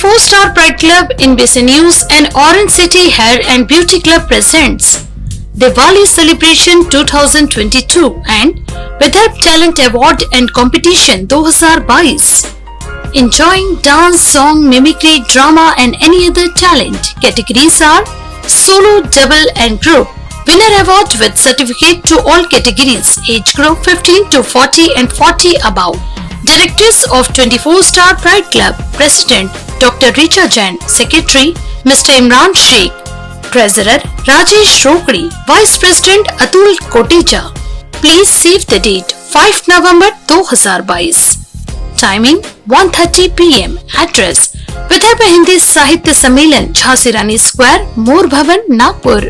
24 Star Pride Club in News and Orange City Hair and Beauty Club presents Diwali Celebration 2022 and Vidarbh Talent Award and Competition 2022. Enjoying dance, song, mimicry, drama and any other talent. Categories are solo, double and group. Winner award with certificate to all categories. Age group 15 to 40 and 40 above. Directors of 24 Star Pride Club, President Dr. Richa Jain, Secretary Mr. Imran Sheikh, Treasurer Rajesh Rokri, Vice President Atul Kotecha. Please save the date 5 November 2022. Timing 1:30 p.m. Address Vidarbha Hindi साहित्य सम्मेलन झांसी रानी square मोर भवन नागपुर